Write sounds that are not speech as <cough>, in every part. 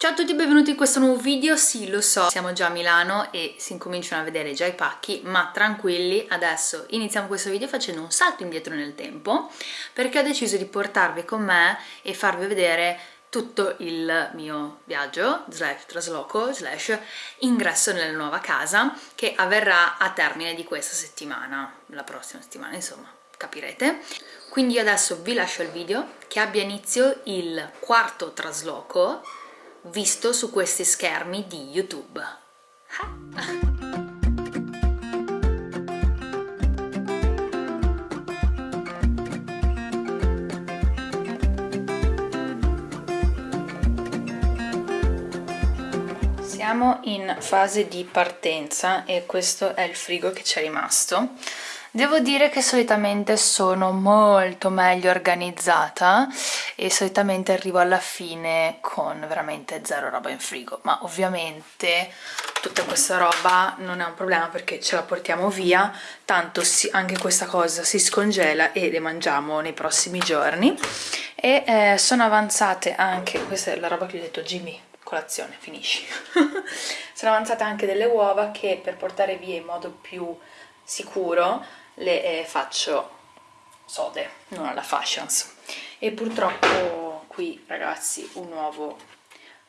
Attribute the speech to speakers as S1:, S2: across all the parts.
S1: Ciao a tutti e benvenuti in questo nuovo video, sì lo so, siamo già a Milano e si incominciano a vedere già i pacchi, ma tranquilli, adesso iniziamo questo video facendo un salto indietro nel tempo perché ho deciso di portarvi con me e farvi vedere tutto il mio viaggio, slash trasloco, slash ingresso nella nuova casa che avverrà a termine di questa settimana, la prossima settimana insomma, capirete. Quindi adesso vi lascio il video che abbia inizio il quarto trasloco visto su questi schermi di YouTube. Siamo in fase di partenza e questo è il frigo che ci è rimasto Devo dire che solitamente sono molto meglio organizzata e solitamente arrivo alla fine con veramente zero roba in frigo, ma ovviamente tutta questa roba non è un problema perché ce la portiamo via, tanto si, anche questa cosa si scongela e le mangiamo nei prossimi giorni e eh, sono avanzate anche, questa è la roba che ho detto Jimmy, colazione, finisci. <laughs> sono avanzate anche delle uova che per portare via in modo più sicuro le eh, faccio sode, non alla fashions. E purtroppo qui ragazzi un uovo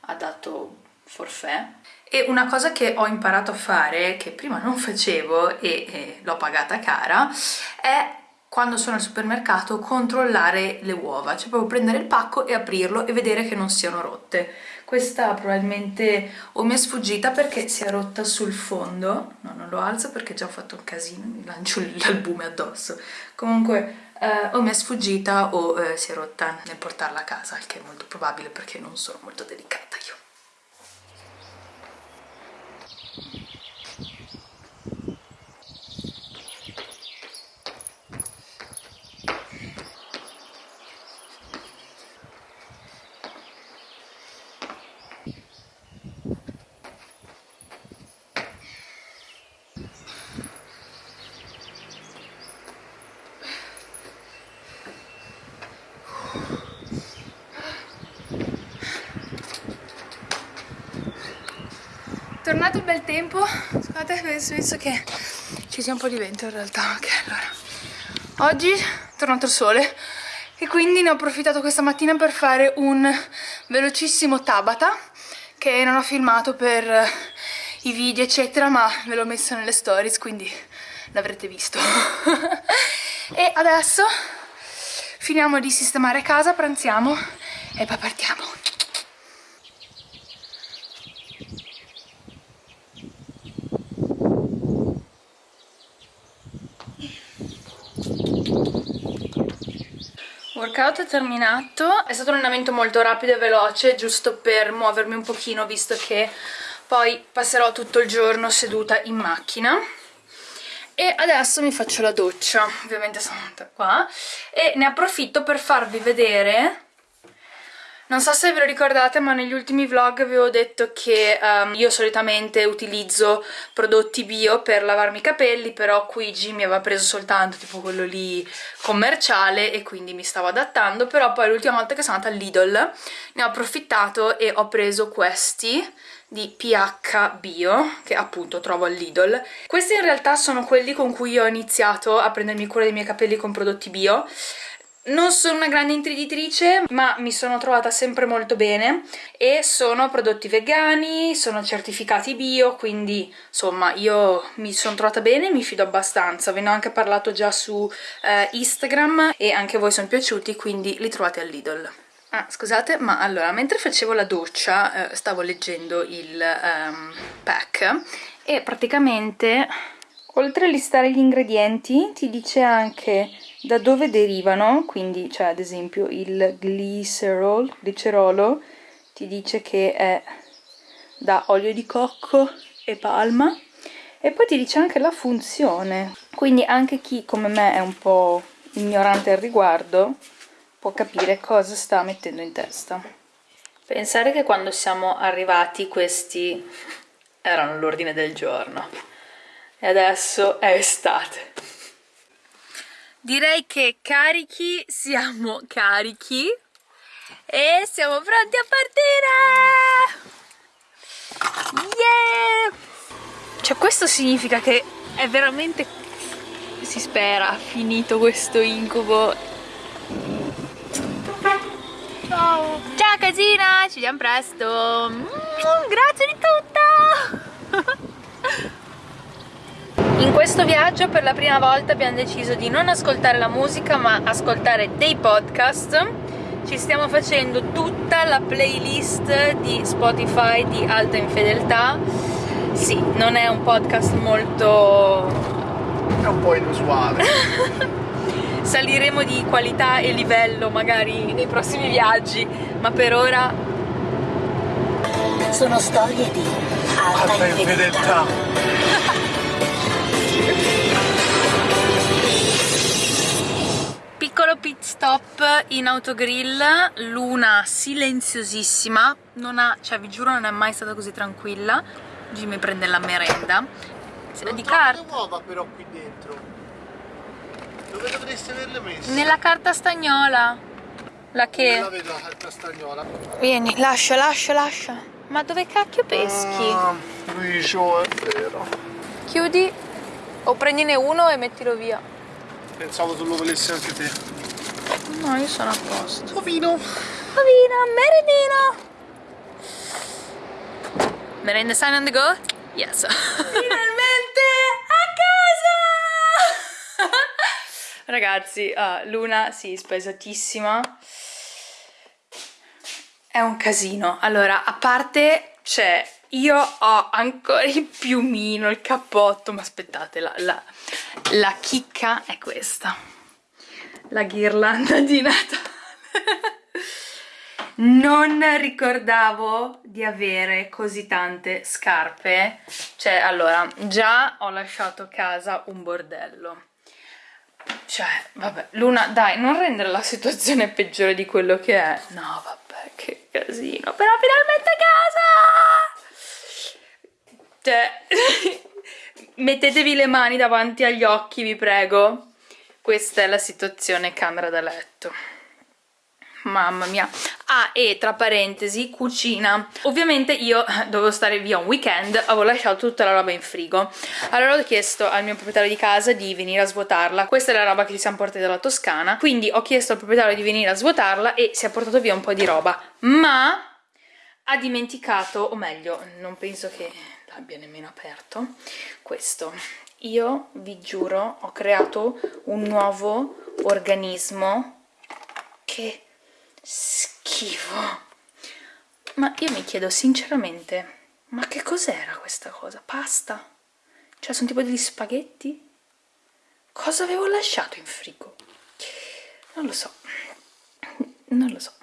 S1: ha dato forfè. E una cosa che ho imparato a fare, che prima non facevo e, e l'ho pagata cara, è quando sono al supermercato controllare le uova, cioè proprio prendere il pacco e aprirlo e vedere che non siano rotte. Questa probabilmente o mi è sfuggita perché si è rotta sul fondo, no non lo alzo perché già ho fatto un casino, mi lancio l'albume addosso, comunque eh, o mi è sfuggita o eh, si è rotta nel portarla a casa, il che è molto probabile perché non sono molto delicata io. Tornato il bel tempo. Scusate penso che ci sia un po' di vento in realtà. Ok allora. Oggi è tornato il sole e quindi ne ho approfittato questa mattina per fare un velocissimo Tabata che non ho filmato per i video eccetera ma ve l'ho messo nelle stories quindi l'avrete visto. <laughs> E adesso finiamo di sistemare casa, pranziamo e poi partiamo workout è terminato, è stato un allenamento molto rapido e veloce giusto per muovermi un pochino visto che poi passerò tutto il giorno seduta in macchina. E adesso mi faccio la doccia, ovviamente sono qua. E ne approfitto per farvi vedere non so se ve lo ricordate ma negli ultimi vlog avevo detto che um, io solitamente utilizzo prodotti bio per lavarmi i capelli però qui Jimmy aveva preso soltanto tipo quello lì commerciale e quindi mi stavo adattando però poi l'ultima volta che sono andata all'Idol ne ho approfittato e ho preso questi di PH Bio, che appunto trovo all'Idol. Questi in realtà sono quelli con cui ho iniziato a prendermi cura dei miei capelli con prodotti bio. Non sono una grande intenditrice, ma mi sono trovata sempre molto bene e sono prodotti vegani, sono certificati bio, quindi insomma io mi sono trovata bene e mi fido abbastanza. Ve ne ho anche parlato già su eh, Instagram e anche voi sono piaciuti, quindi li trovate all'Idol. Ah, scusate, ma allora, mentre facevo la doccia eh, stavo leggendo il um, pack e praticamente, oltre a listare gli ingredienti, ti dice anche da dove derivano, quindi cioè ad esempio il glicerol, glicerolo ti dice che è da olio di cocco e palma e poi ti dice anche la funzione, quindi anche chi come me è un po' ignorante al riguardo può capire cosa sta mettendo in testa. Pensare che quando siamo arrivati questi erano l'ordine del giorno e adesso è estate. Direi che carichi siamo carichi e siamo pronti a partire! Yeah! Cioè questo significa che è veramente, si spera, finito questo incubo. Ciao! Ciao casina, ci vediamo presto! Mm, grazie di tutto! Questo viaggio per la prima volta abbiamo deciso di non ascoltare la musica ma ascoltare dei podcast. Ci stiamo facendo tutta la playlist di Spotify di alta infedeltà. Sì, non è un podcast molto...
S2: è un po' inusuale. <laughs>
S1: Saliremo di qualità e livello magari nei prossimi viaggi ma per ora
S3: sono storie di alta, alta infedeltà, infedeltà. <laughs>
S1: piccolo pit stop in autogrill, luna silenziosissima, non ha, cioè vi giuro non è mai stata così tranquilla. Jimmy prende la merenda.
S2: Non di carta. uova però qui dentro. Dove dovreste averle messe?
S1: Nella carta stagnola. La che?
S2: Non la vedo la carta stagnola.
S1: Vieni, lascia, lascia, lascia. Ma dove cacchio peschi? Ah,
S2: Luigio, è vero.
S1: Chiudi o prendine uno e mettilo via.
S2: Pensavo tu lo volessi anche te.
S1: No, io sono a posto.
S2: Ovino.
S1: Ovino, merendino. Merenda sign on the go? Yes. Finalmente <laughs> a casa! Ragazzi, uh, Luna, sì, spesatissima. È un casino. Allora, a parte c'è io ho ancora il piumino, il cappotto, ma aspettate, la, la, la chicca è questa. La ghirlanda di Natale. non ricordavo di avere così tante scarpe. Cioè, allora, già ho lasciato casa un bordello. Cioè, vabbè, Luna, dai, non rendere la situazione peggiore di quello che è. No, vabbè, che casino. Però finalmente a casa! Cioè, <laughs> mettetevi le mani davanti agli occhi, vi prego. Questa è la situazione camera da letto. Mamma mia. Ah, e tra parentesi, cucina. Ovviamente io <laughs> dovevo stare via un weekend, avevo lasciato tutta la roba in frigo. Allora ho chiesto al mio proprietario di casa di venire a svuotarla. Questa è la roba che ci siamo portati dalla Toscana. Quindi ho chiesto al proprietario di venire a svuotarla e si è portato via un po' di roba. Ma ha dimenticato, o meglio, non penso che l'abbia nemmeno aperto questo io vi giuro ho creato un nuovo organismo che schifo ma io mi chiedo sinceramente ma che cos'era questa cosa? pasta? cioè sono tipo degli spaghetti? cosa avevo lasciato in frigo? non lo so non lo so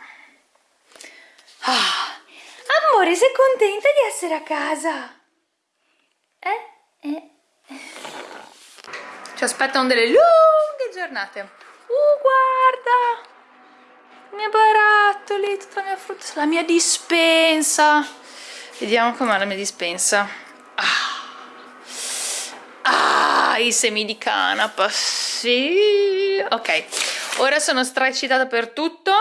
S1: ah, amore sei contenta di essere a casa? Eh, eh. Ci aspettano delle lunghe giornate. Uh, guarda! I miei barattoli, tutta la mia frutta, la mia dispensa. Vediamo com'è la mia dispensa. Ah. ah, i semi di canapa, sì. Ok, ora sono straeccitata per tutto.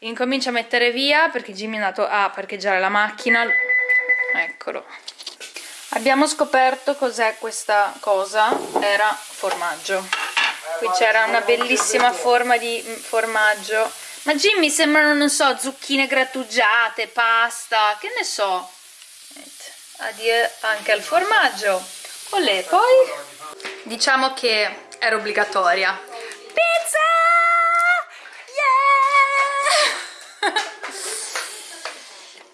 S1: Incomincio a mettere via perché Jimmy è andato a parcheggiare la macchina. Eccolo abbiamo scoperto cos'è questa cosa. Era formaggio. Qui c'era una bellissima forma di mm, formaggio. Ma Jimmy sembrano non so zucchine grattugiate pasta che ne so. Addio anche al formaggio. Olè, poi? Diciamo che era obbligatoria. Pizza! Yeah! <laughs>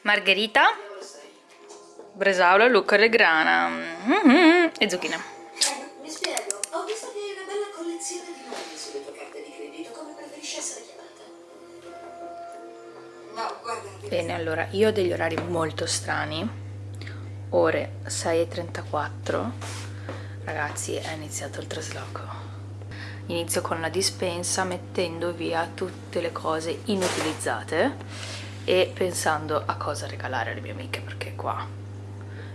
S1: Margherita bresaola, lucca grana mm -hmm, e zucchine.
S3: Mi spiego, ho visto che hai una bella collezione di nomi sulle tue carte di credito, come preferisci essere chiamata? No, guarda...
S1: Bene, allora, io ho degli orari molto strani, ore 6.34, ragazzi è iniziato il trasloco. Inizio con la dispensa mettendo via tutte le cose inutilizzate e pensando a cosa regalare alle mie amiche perché qua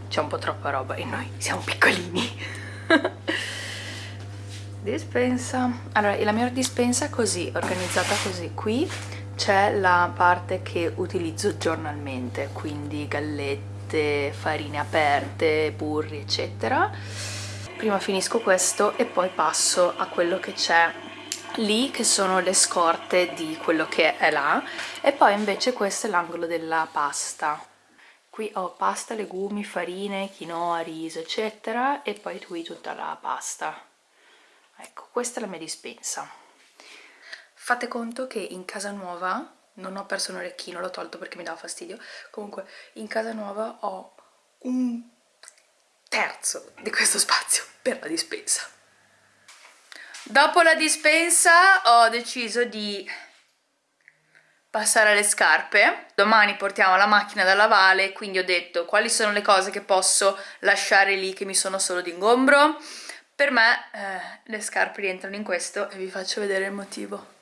S1: c'è un po' troppa roba e noi siamo piccolini. <laughs> Dispensa. Allora la mia dispensa è così organizzata così. Qui c'è la parte che utilizzo giornalmente quindi gallette farine aperte, burri eccetera. Prima finisco questo e poi passo a quello che c'è lì che sono le scorte di quello che è là. E poi invece questo è l'angolo della pasta qui ho pasta, legumi, farine, quinoa, riso eccetera e poi qui tutta la pasta. Ecco questa è la mia dispensa. Fate conto che in casa nuova non ho perso un orecchino, l'ho tolto perché mi dava fastidio. Comunque in casa nuova ho un terzo di questo spazio per la dispensa. Dopo la dispensa ho deciso di passare alle scarpe. Domani portiamo la macchina da lavare quindi ho detto quali sono le cose che posso lasciare lì che mi sono solo d'ingombro? Per me eh, le scarpe rientrano in questo e vi faccio vedere il motivo.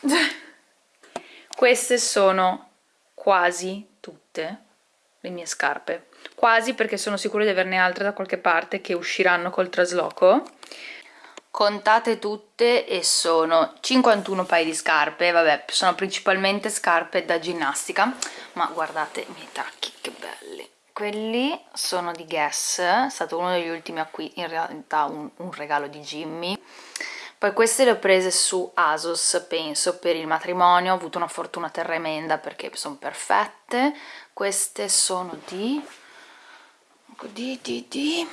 S1: <laughs> Queste sono quasi tutte le mie scarpe. Quasi perché sono sicura di averne altre da qualche parte che usciranno col trasloco contate tutte e sono 51 paia di scarpe vabbè sono principalmente scarpe da ginnastica ma guardate i miei tacchi che belli. Quelli sono di Guess è stato uno degli ultimi acquisti in realtà un, un regalo di Jimmy. Poi queste le ho prese su Asos penso per il matrimonio ho avuto una fortuna tremenda perché sono perfette. Queste sono di di di di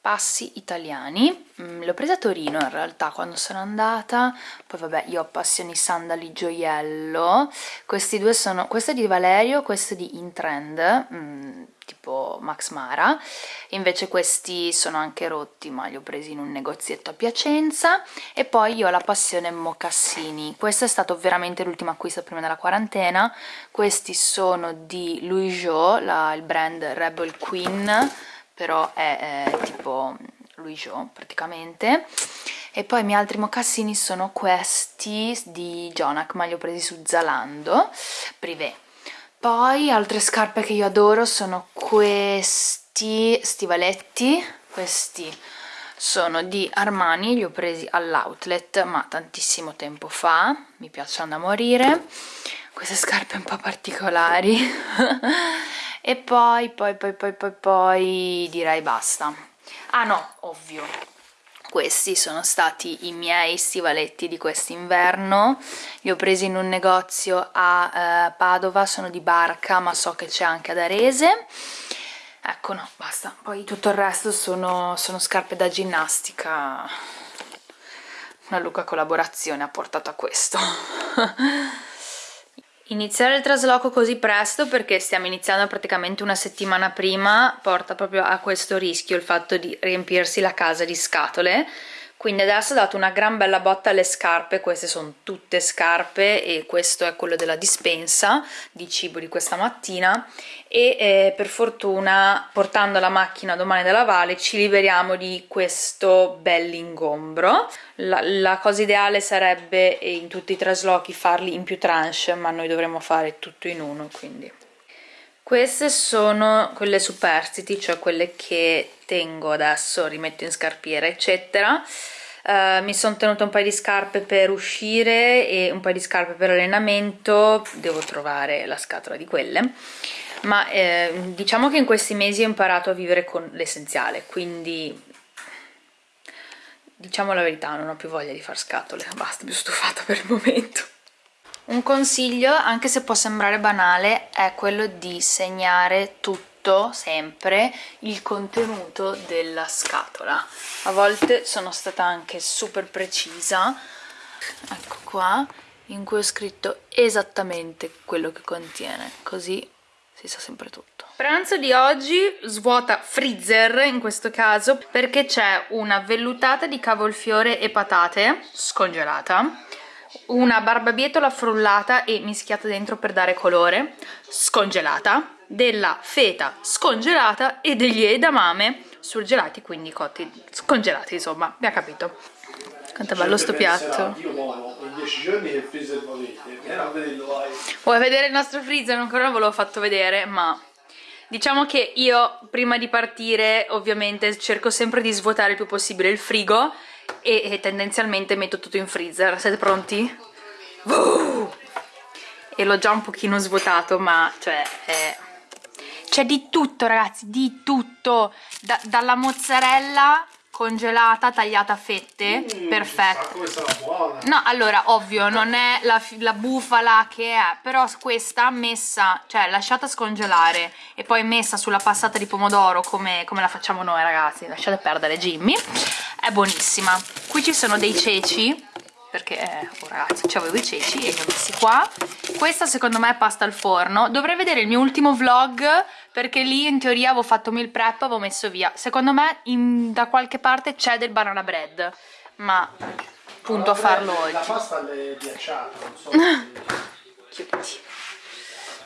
S1: passi italiani. Mm, le ho prese a Torino in realtà quando sono andata. Poi vabbè io ho passioni sandali gioiello. Questi due sono questo è di Valerio questo è di Intrend mm, tipo Max Mara. Invece questi sono anche rotti ma li ho presi in un negozietto a Piacenza. E poi io ho la passione mocassini. Questo è stato veramente l'ultimo acquisto prima della quarantena. Questi sono di Louis Jo il brand Rebel Queen però è, è tipo Louis Jo praticamente. E poi i miei altri mocassini sono questi di Jonak ma li ho presi su Zalando privé. Poi altre scarpe che io adoro sono questi stivaletti questi sono di Armani, li ho presi all'outlet ma tantissimo tempo fa mi piacciono da morire. Queste scarpe un po' particolari <laughs> e poi poi poi poi poi poi direi basta. Ah no ovvio. Questi sono stati i miei stivaletti di quest'inverno. Li ho presi in un negozio a eh, Padova sono di Barca ma so che c'è anche ad Arese. Ecco no basta. Poi tutto il resto sono, sono scarpe da ginnastica. Una Luca collaborazione ha portato a questo <laughs> Iniziare il trasloco così presto perché stiamo iniziando praticamente una settimana prima porta proprio a questo rischio il fatto di riempirsi la casa di scatole quindi adesso ho dato una gran bella botta alle scarpe queste sono tutte scarpe e questo è quello della dispensa di cibo di questa mattina e eh, per fortuna portando la macchina domani da lavare ci liberiamo di questo bell'ingombro la, la cosa ideale sarebbe in tutti i traslochi farli in più tranche ma noi dovremmo fare tutto in uno quindi queste sono quelle superstiti, cioè quelle che tengo adesso, rimetto in scarpiera eccetera. Uh, mi sono tenuta un paio di scarpe per uscire e un paio di scarpe per allenamento, devo trovare la scatola di quelle. Ma eh, diciamo che in questi mesi ho imparato a vivere con l'essenziale quindi diciamo la verità non ho più voglia di far scatole. Basta mi sono stufata per il momento un consiglio, anche se può sembrare banale, è quello di segnare tutto, sempre, il contenuto della scatola. A volte sono stata anche super precisa, ecco qua, in cui ho scritto esattamente quello che contiene, così si sa sempre tutto. Pranzo di oggi svuota freezer in questo caso perché c'è una vellutata di cavolfiore e patate scongelata una barbabietola frullata e mischiata dentro per dare colore, scongelata, della feta scongelata e degli edamame surgelati, quindi cotti, scongelati insomma, mi ha capito. Quanto è bello sto piatto. Vuoi vedere il nostro freezer? Ancora non ve l'ho fatto vedere, ma diciamo che io prima di partire ovviamente cerco sempre di svuotare il più possibile il frigo e, e tendenzialmente metto tutto in freezer siete pronti? Uh! e l'ho già un pochino svuotato ma cioè è... c'è di tutto ragazzi di tutto da, dalla mozzarella congelata, tagliata a fette, mm, perfetto.
S2: come sarà buona.
S1: No, allora, ovvio, non è la, la, bufala che è, però questa messa, cioè lasciata scongelare e poi messa sulla passata di pomodoro come, come la facciamo noi ragazzi, lasciate perdere Jimmy, è buonissima. Qui ci sono dei ceci, perché eh, oh ragazzi avevo i ceci e li ho messi qua. Questa secondo me è pasta al forno. Dovrei vedere il mio ultimo vlog perché lì in teoria avevo fatto meal prep avevo messo via. Secondo me in, da qualche parte c'è del banana bread ma punto a farlo oggi.
S2: la pasta è ghiacciata non so <laughs>
S1: chiudi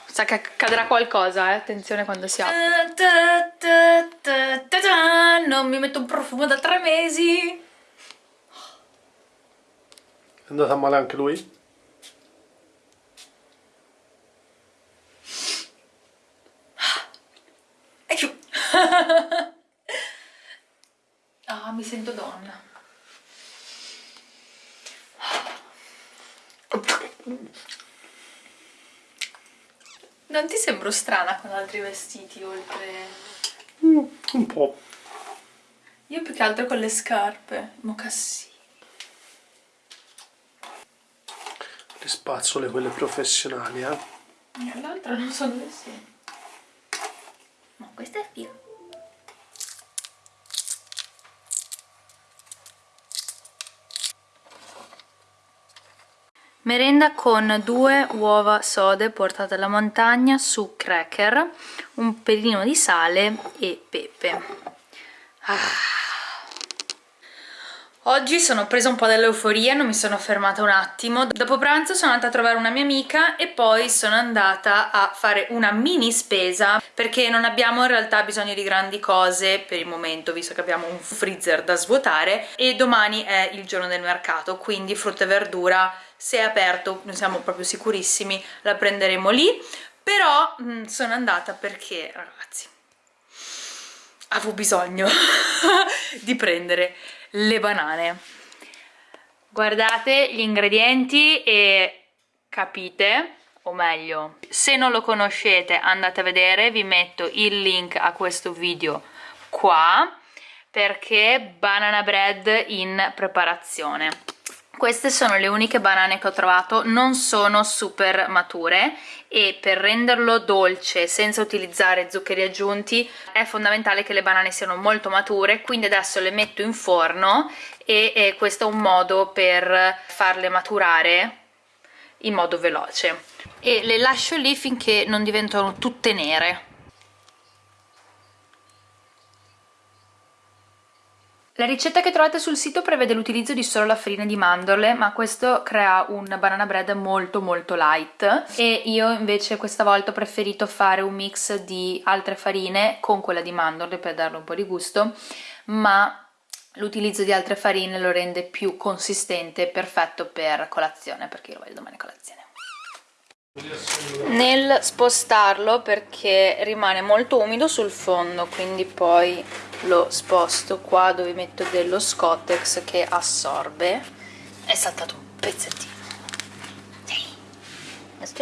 S1: sa che accadrà qualcosa eh? attenzione quando si apre. Non mi metto un profumo da tre mesi
S2: è andata male anche lui? <laughs>
S1: ah, mi sento donna. Non ti sembro strana con altri vestiti oltre...
S2: Mm, un po'.
S1: Io più che altro con le scarpe, mocassini.
S2: Le spazzole quelle professionali eh
S1: l'altra non so dove sia ma questa è figa Merenda con due uova sode portate alla montagna su cracker, un pelino di sale e pepe. Ah. Oggi sono presa un po' dall'euforia, non mi sono fermata un attimo. Dopo pranzo sono andata a trovare una mia amica e poi sono andata a fare una mini spesa perché non abbiamo in realtà bisogno di grandi cose per il momento, visto che abbiamo un freezer da svuotare e domani è il giorno del mercato, quindi frutta e verdura se è aperto, non siamo proprio sicurissimi, la prenderemo lì. Però mh, mm, sono andata perché, ragazzi, avevo bisogno <laughs> di prendere le banane. Guardate gli ingredienti e capite o meglio se non lo conoscete andate a vedere vi metto il link a questo video qua perché banana bread in preparazione queste sono le uniche banane che ho trovato, non sono super mature e per renderlo dolce senza utilizzare zuccheri aggiunti è fondamentale che le banane siano molto mature, quindi adesso le metto in forno e, e questo è un modo per farle maturare in modo veloce. E le lascio lì finché non diventano tutte nere La ricetta che trovate sul sito prevede l'utilizzo di solo la farina di mandorle, ma questo crea un banana bread molto molto light e io invece questa volta ho preferito fare un mix di altre farine con quella di mandorle per darle un po' di gusto, ma l'utilizzo di altre farine lo rende più consistente e perfetto per colazione, perché io lo voglio domani a colazione. Nel spostarlo perché rimane molto umido sul fondo, quindi poi lo sposto qua dove metto dello Scottex che assorbe. È saltato un pezzettino.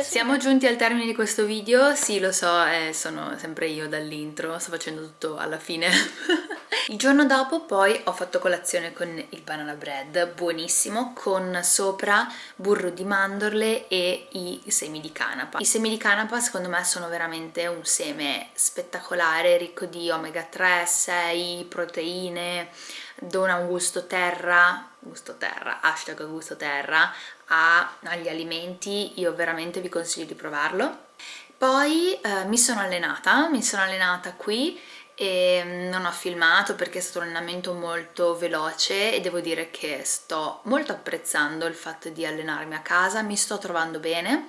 S1: Siamo giunti al termine di questo video, sì lo so, eh, sono sempre io dall'intro, sto facendo tutto alla fine <laughs> Il giorno dopo poi ho fatto colazione con il banana bread, buonissimo, con sopra burro di mandorle e i semi di canapa. I semi di canapa secondo me sono veramente un seme spettacolare, ricco di omega 3, 6, proteine, dona un gusto terra, gusto terra, hashtag gusto terra, a, agli alimenti, io veramente vi consiglio di provarlo. Poi eh, mi sono allenata, mi sono allenata qui e mm, non ho filmato perché è stato un allenamento molto veloce e devo dire che sto molto apprezzando il fatto di allenarmi a casa, mi sto trovando bene.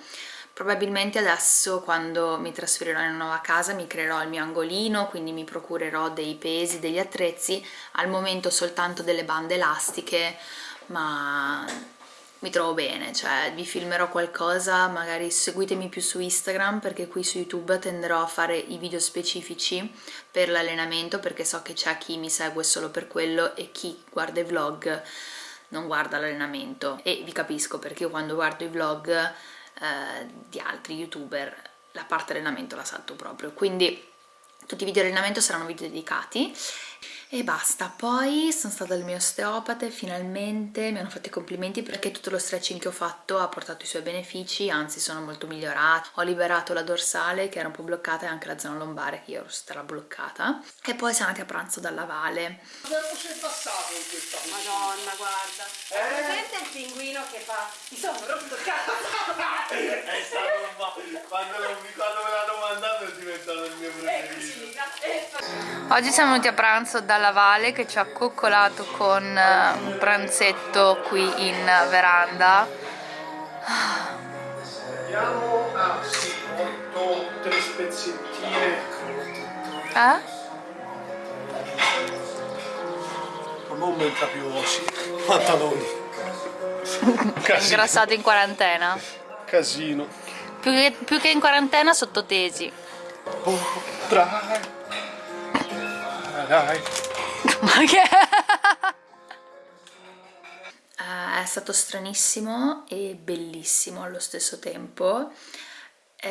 S1: Probabilmente adesso quando mi trasferirò in una nuova casa mi creerò il mio angolino quindi mi procurerò dei pesi, degli attrezzi al momento soltanto delle bande elastiche ma mi trovo bene, cioè vi filmerò qualcosa, magari seguitemi più su Instagram perché qui su YouTube tenderò a fare i video specifici per l'allenamento perché so che c'è chi mi segue solo per quello e chi guarda i vlog non guarda l'allenamento. E vi capisco perché io quando guardo i vlog eh, di altri youtuber la parte allenamento la salto proprio. Quindi tutti i video allenamento saranno video dedicati e basta poi sono stata dal mio osteopata e finalmente mi hanno fatto i complimenti perché tutto lo stretching che ho fatto ha portato i suoi benefici anzi sono molto migliorata ho liberato la dorsale che era un po' bloccata e anche la zona lombare che io ero stata bloccata e poi siamo andati a pranzo dalla Vale
S2: Cosa c'è passato in questa
S4: Madonna, guarda.
S2: Eh?
S4: Presente il pinguino che fa? Mi sono rotto il cazzo. <laughs>
S2: È stato un po'. Quando, quando me l'hanno mandato è diventato il mio preferito.
S1: Oggi siamo venuti a pranzo dalla Vale che ci ha coccolato con eh, un pranzetto qui in veranda.
S2: Andiamo a sì, 8, 3 spezzettine.
S1: Eh?
S2: Non mentre più sì. Pantaloni. <laughs>
S1: Ingrassato in quarantena.
S2: Casino.
S1: Più che, più che in quarantena sottotesi.
S2: Oh, dai. Ah. <laughs>
S1: Ma che? Eh, è stato stranissimo e bellissimo allo stesso tempo. Eh,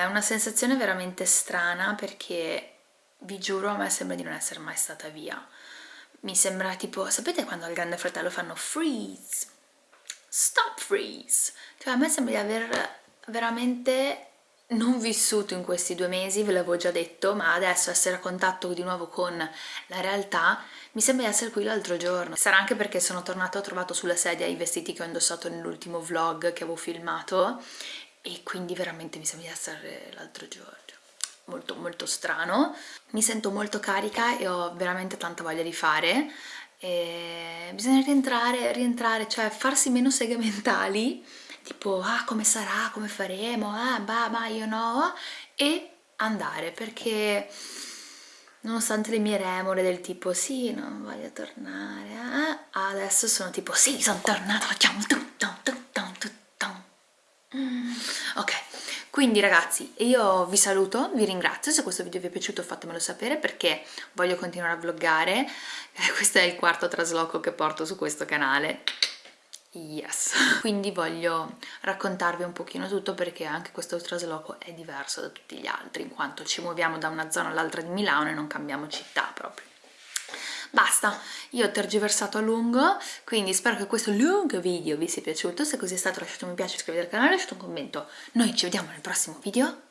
S1: È una sensazione veramente strana perché vi giuro a me sembra di non essere mai stata via. Mi sembra tipo, sapete quando al grande fratello fanno freeze? Stop freeze! Cioè a me sembra di aver veramente non vissuto in questi due mesi, ve l'avevo già detto, ma adesso essere a contatto di nuovo con la realtà mi sembra di essere qui l'altro giorno. Sarà anche perché sono tornata e ho trovato sulla sedia i vestiti che ho indossato nell'ultimo vlog che avevo filmato e quindi veramente mi sembra di essere l'altro giorno. Molto molto strano. Mi sento molto carica e ho veramente tanta voglia di fare. E bisogna rientrare, rientrare, cioè farsi meno seghe mentali tipo ah come sarà, come faremo, ah bah ma io no e andare perché nonostante le mie remore del tipo sì non voglio tornare eh, adesso sono tipo sì sono tornata facciamo tutto tutto tutto Mm, ok quindi ragazzi io vi saluto vi ringrazio se questo video vi è piaciuto fatemelo sapere perché voglio continuare a vloggare. <laughs> Questo è il quarto trasloco che porto su questo canale Yes. Quindi voglio raccontarvi un pochino tutto perché anche questo trasloco è diverso da tutti gli altri in quanto ci muoviamo da una zona all'altra di Milano e non cambiamo città proprio. Basta, io ho tergiversato a lungo, quindi spero che questo lungo video vi sia piaciuto, se così è stato lasciate un mi piace, iscrivetevi al canale, lasciate un commento. Noi ci vediamo nel prossimo video,